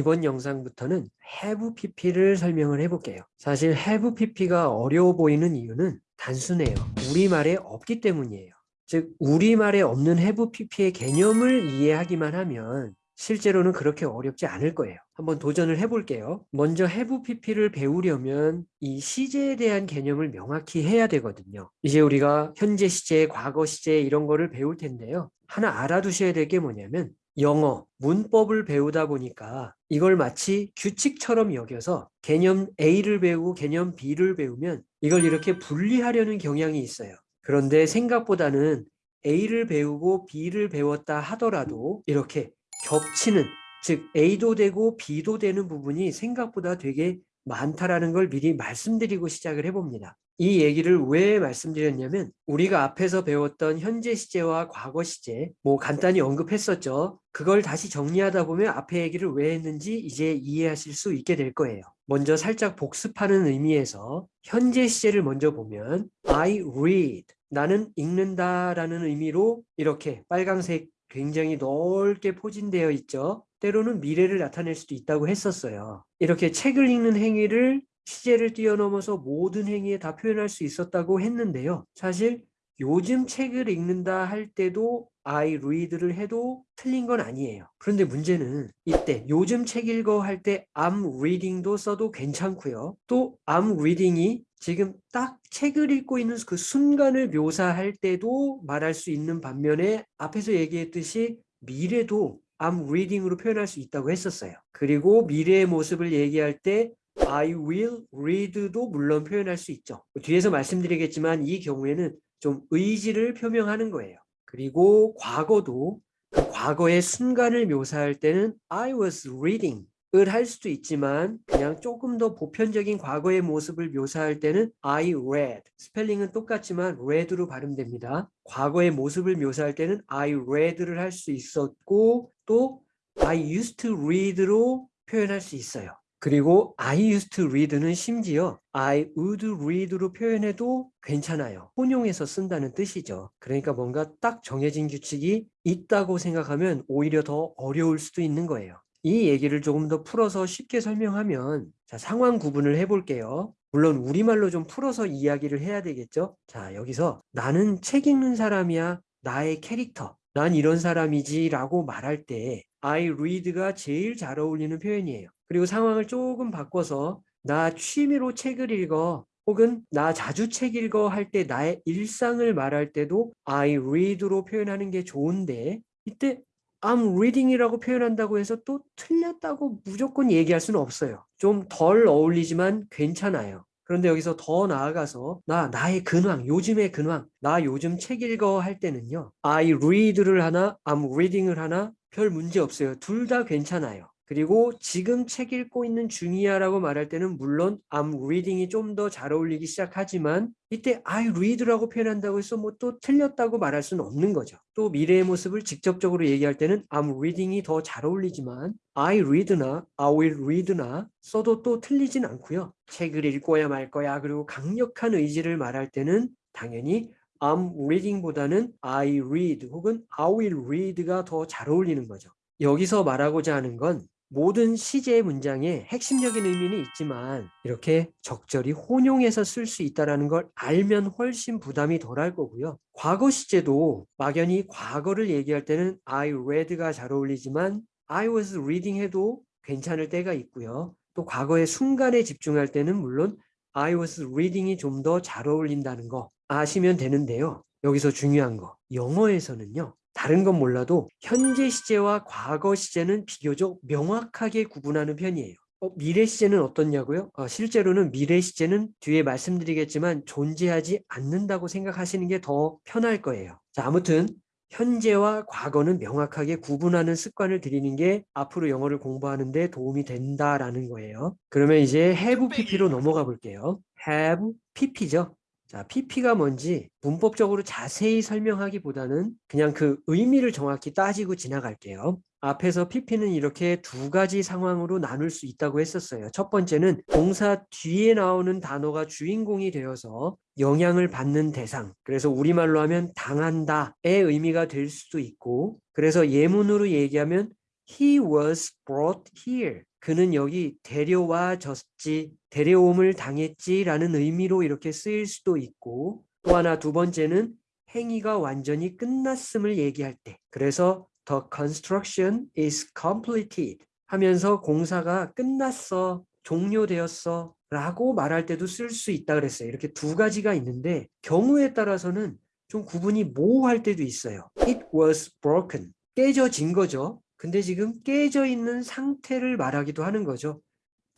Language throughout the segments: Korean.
이번 영상부터는 have pp를 설명을 해볼게요. 사실 have pp가 어려워 보이는 이유는 단순해요. 우리말에 없기 때문이에요. 즉 우리말에 없는 have pp의 개념을 이해하기만 하면 실제로는 그렇게 어렵지 않을 거예요. 한번 도전을 해볼게요. 먼저 have pp를 배우려면 이 시제에 대한 개념을 명확히 해야 되거든요. 이제 우리가 현재 시제, 과거 시제 이런 거를 배울 텐데요. 하나 알아두셔야 될 게 뭐냐면 영어, 문법을 배우다 보니까 이걸 마치 규칙처럼 여겨서 개념 A를 배우고 개념 B를 배우면 이걸 이렇게 분리하려는 경향이 있어요. 그런데 생각보다는 A를 배우고 B를 배웠다 하더라도 이렇게 겹치는 즉 A도 되고 B도 되는 부분이 생각보다 되게 많다라는 걸 미리 말씀드리고 시작을 해봅니다. 이 얘기를 왜 말씀드렸냐면 우리가 앞에서 배웠던 현재 시제와 과거 시제 뭐 간단히 언급했었죠. 그걸 다시 정리하다 보면 앞에 얘기를 왜 했는지 이제 이해하실 수 있게 될 거예요. 먼저 살짝 복습하는 의미에서 현재 시제를 먼저 보면 I read 나는 읽는다 라는 의미로 이렇게 빨강색 굉장히 넓게 포진되어 있죠. 때로는 미래를 나타낼 수도 있다고 했었어요. 이렇게 책을 읽는 행위를 시제를 뛰어넘어서 모든 행위에 다 표현할 수 있었다고 했는데요. 사실 요즘 책을 읽는다 할 때도 I read를 해도 틀린 건 아니에요. 그런데 문제는 이때 요즘 책 읽어 할 때 I'm reading도 써도 괜찮고요. 또 I'm reading이 지금 딱 책을 읽고 있는 그 순간을 묘사할 때도 말할 수 있는 반면에 앞에서 얘기했듯이 미래도 I'm reading으로 표현할 수 있다고 했었어요. 그리고 미래의 모습을 얘기할 때 I will read도 물론 표현할 수 있죠. 뒤에서 말씀드리겠지만 이 경우에는 좀 의지를 표명하는 거예요. 그리고 과거도 그 과거의 순간을 묘사할 때는 I was reading 을할 수도 있지만 그냥 조금 더 보편적인 과거의 모습을 묘사할 때는 I read 스펠링은 똑같지만 read로 발음됩니다. 과거의 모습을 묘사할 때는 I read를 할 수 있었고 또 I used to read로 표현할 수 있어요. 그리고 I used to read는 심지어 I would read로 표현해도 괜찮아요. 혼용해서 쓴다는 뜻이죠. 그러니까 뭔가 딱 정해진 규칙이 있다고 생각하면 오히려 더 어려울 수도 있는 거예요. 이 얘기를 조금 더 풀어서 쉽게 설명하면 자 상황 구분을 해볼게요. 물론 우리말로 좀 풀어서 이야기를 해야 되겠죠. 자 여기서 나는 책 읽는 사람이야. 나의 캐릭터. 난 이런 사람이지 라고 말할 때 I read가 제일 잘 어울리는 표현이에요. 그리고 상황을 조금 바꿔서 나 취미로 책을 읽어 혹은 나 자주 책 읽어 할 때 나의 일상을 말할 때도 I read로 표현하는 게 좋은데 이때 I'm reading이라고 표현한다고 해서 또 틀렸다고 무조건 얘기할 수는 없어요. 좀 덜 어울리지만 괜찮아요. 그런데 여기서 더 나아가서 나 나의 근황, 요즘의 근황, 나 요즘 책 읽어 할 때는요. I read를 하나, I'm reading을 하나 별 문제 없어요. 둘 다 괜찮아요. 그리고 지금 책 읽고 있는 중이야 라고 말할 때는 물론 I'm reading이 좀 더 잘 어울리기 시작하지만 이때 I read라고 표현한다고 해서 뭐 또 틀렸다고 말할 수는 없는 거죠. 또 미래의 모습을 직접적으로 얘기할 때는 I'm reading이 더 잘 어울리지만 I read나 I will read나 써도 또 틀리진 않고요. 책을 읽고야 말 거야 그리고 강력한 의지를 말할 때는 당연히 I'm reading보다는 I read 혹은 I will read가 더 잘 어울리는 거죠. 여기서 말하고자 하는 건 모든 시제 문장에 핵심적인 의미는 있지만 이렇게 적절히 혼용해서 쓸 수 있다는 걸 알면 훨씬 부담이 덜할 거고요. 과거 시제도 막연히 과거를 얘기할 때는 I read가 잘 어울리지만 I was reading 해도 괜찮을 때가 있고요. 또 과거의 순간에 집중할 때는 물론 I was reading이 좀 더 잘 어울린다는 거 아시면 되는데요. 여기서 중요한 거 영어에서는요. 다른 건 몰라도 현재 시제와 과거 시제는 비교적 명확하게 구분하는 편이에요. 어, 미래 시제는 어떻냐고요? 어, 실제로는 미래 시제는 뒤에 말씀드리겠지만 존재하지 않는다고 생각하시는 게 더 편할 거예요. 자, 아무튼 현재와 과거는 명확하게 구분하는 습관을 들이는 게 앞으로 영어를 공부하는 데 도움이 된다라는 거예요. 그러면 이제 have pp로 넘어가 볼게요. have pp죠. 자, PP가 뭔지 문법적으로 자세히 설명하기보다는 그냥 그 의미를 정확히 따지고 지나갈게요. 앞에서 PP는 이렇게 두 가지 상황으로 나눌 수 있다고 했었어요. 첫 번째는 동사 뒤에 나오는 단어가 주인공이 되어서 영향을 받는 대상 그래서 우리말로 하면 당한다의 의미가 될 수도 있고 그래서 예문으로 얘기하면 He was brought here 그는 여기 데려와졌지, 데려옴을 당했지라는 의미로 이렇게 쓰일 수도 있고 또 하나 두 번째는 행위가 완전히 끝났음을 얘기할 때 그래서 the construction is completed 하면서 공사가 끝났어, 종료되었어 라고 말할 때도 쓸 수 있다 그랬어요. 이렇게 두 가지가 있는데 경우에 따라서는 좀 구분이 모호할 때도 있어요. It was broken. 깨져진 거죠. 근데 지금 깨져 있는 상태를 말하기도 하는 거죠.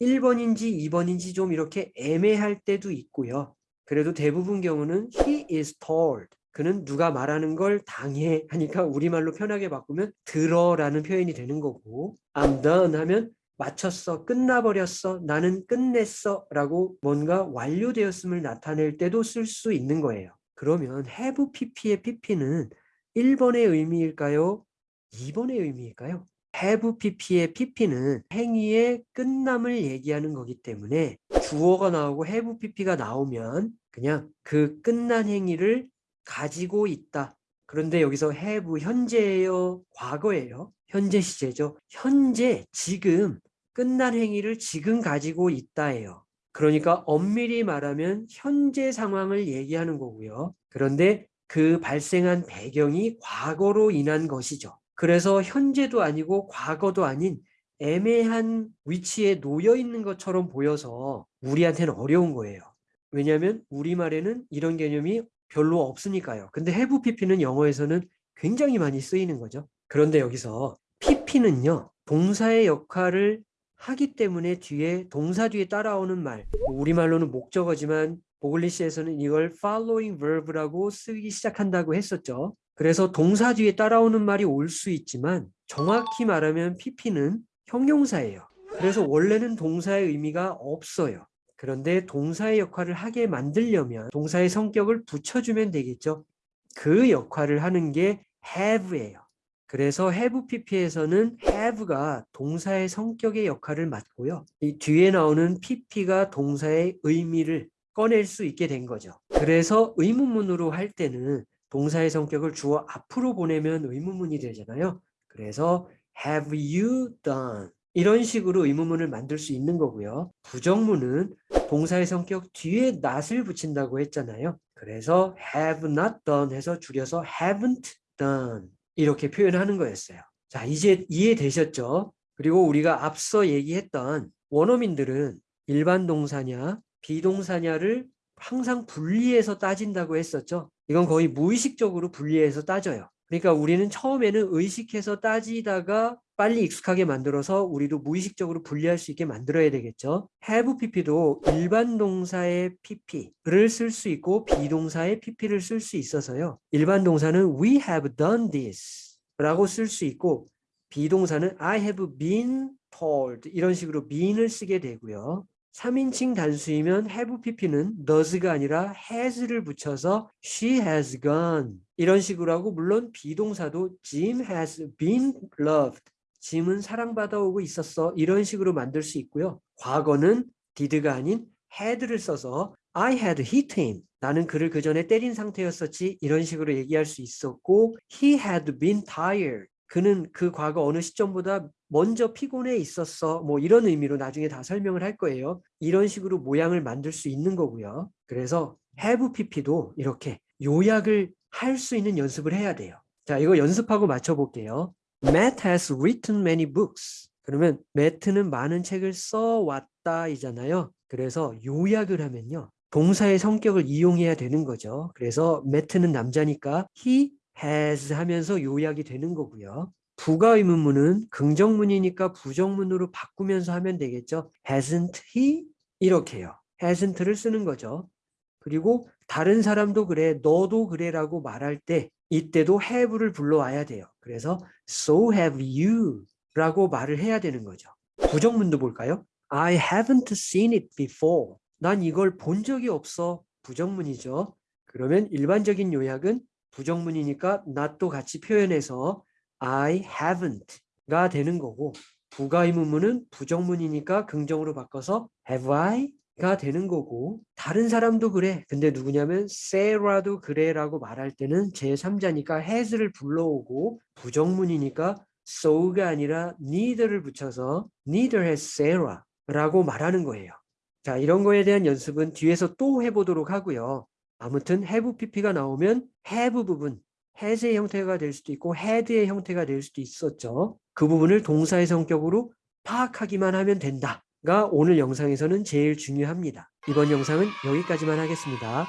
1번인지 2번인지 좀 이렇게 애매할 때도 있고요. 그래도 대부분 경우는 he is told. 그는 누가 말하는 걸 당해 하니까 우리말로 편하게 바꾸면 들어라는 표현이 되는 거고 I'm done 하면 마쳤어, 끝나버렸어, 나는 끝냈어 라고 뭔가 완료되었음을 나타낼 때도 쓸 수 있는 거예요. 그러면 have pp의 pp는 1번의 의미일까요? 2번의 의미일까요? have pp의 pp는 행위의 끝남을 얘기하는 거기 때문에 주어가 나오고 have pp가 나오면 그냥 그 끝난 행위를 가지고 있다. 그런데 여기서 have 현재예요? 과거예요? 현재 시제죠. 현재 지금 끝난 행위를 지금 가지고 있다예요. 그러니까 엄밀히 말하면 현재 상황을 얘기하는 거고요. 그런데 그 발생한 배경이 과거로 인한 것이죠. 그래서 현재도 아니고 과거도 아닌 애매한 위치에 놓여 있는 것처럼 보여서 우리한테는 어려운 거예요. 왜냐하면 우리말에는 이런 개념이 별로 없으니까요. 근데 have pp는 영어에서는 굉장히 많이 쓰이는 거죠. 그런데 여기서 pp는요. 동사의 역할을 하기 때문에 뒤에 동사 뒤에 따라오는 말 우리말로는 목적어지만 보글리시에서는 이걸 following verb라고 쓰기 시작한다고 했었죠. 그래서 동사 뒤에 따라오는 말이 올 수 있지만 정확히 말하면 pp는 형용사예요. 그래서 원래는 동사의 의미가 없어요. 그런데 동사의 역할을 하게 만들려면 동사의 성격을 붙여주면 되겠죠. 그 역할을 하는 게 have예요. 그래서 have pp에서는 have가 동사의 성격의 역할을 맡고요. 이 뒤에 나오는 pp가 동사의 의미를 꺼낼 수 있게 된 거죠. 그래서 의문문으로 할 때는 동사의 성격을 주어 앞으로 보내면 의문문이 되잖아요. 그래서 have you done 이런 식으로 의문문을 만들 수 있는 거고요. 부정문은 동사의 성격 뒤에 not을 붙인다고 했잖아요. 그래서 have not done 해서 줄여서 haven't done 이렇게 표현하는 거였어요. 자, 이제 이해되셨죠? 그리고 우리가 앞서 얘기했던 원어민들은 일반 동사냐 비동사냐를 항상 분리해서 따진다고 했었죠. 이건 거의 무의식적으로 분리해서 따져요. 그러니까 우리는 처음에는 의식해서 따지다가 빨리 익숙하게 만들어서 우리도 무의식적으로 분리할 수 있게 만들어야 되겠죠. have pp도 일반 동사의 pp를 쓸 수 있고 비동사의 pp를 쓸 수 있어서요. 일반 동사는 we have done this 라고 쓸 수 있고 비동사는 I have been told 이런 식으로 been을 쓰게 되고요. 3인칭 단수이면 have pp는 does가 아니라 has를 붙여서 she has gone. 이런 식으로 하고 물론 비동사도 Jim has been loved. 짐은 사랑받아 오고 있었어. 이런 식으로 만들 수 있고요. 과거는 did가 아닌 had를 써서 I had hit him 나는 그를 그 전에 때린 상태였었지. 이런 식으로 얘기할 수 있었고 he had been tired 그는 그 과거 어느 시점보다 먼저 피곤해 있었어. 뭐 이런 의미로 나중에 다 설명을 할 거예요. 이런 식으로 모양을 만들 수 있는 거고요. 그래서 have pp도 이렇게 요약을 할 수 있는 연습을 해야 돼요. 자, 이거 연습하고 맞춰볼게요. Matt has written many books. 그러면 매트는 많은 책을 써왔다 이잖아요. 그래서 요약을 하면요. 동사의 성격을 이용해야 되는 거죠. 그래서 매트는 남자니까 he has 하면서 요약이 되는 거고요. 부가 의문문은 긍정문이니까 부정문으로 바꾸면서 하면 되겠죠. hasn't he? 이렇게요. hasn't를 쓰는 거죠. 그리고 다른 사람도 그래, 너도 그래 라고 말할 때 이때도 have를 불러와야 돼요. 그래서 so have you 라고 말을 해야 되는 거죠. 부정문도 볼까요? I haven't seen it before. 난 이걸 본 적이 없어. 부정문이죠. 그러면 일반적인 요약은 부정문이니까 not도 같이 표현해서 I haven't가 되는 거고 부가의문문은 부정문이니까 긍정으로 바꿔서 have I가 되는 거고 다른 사람도 그래. 근데 누구냐면 Sarah도 그래 라고 말할 때는 제3자니까 has를 불러오고 부정문이니까 so가 아니라 neither를 붙여서 neither has Sarah 라고 말하는 거예요. 자, 이런 거에 대한 연습은 뒤에서 또 해보도록 하고요. 아무튼 have pp가 나오면 have 부분, has의 형태가 될 수도 있고 had의 형태가 될 수도 있었죠. 그 부분을 동사의 성격으로 파악하기만 하면 된다가 오늘 영상에서는 제일 중요합니다. 이번 영상은 여기까지만 하겠습니다.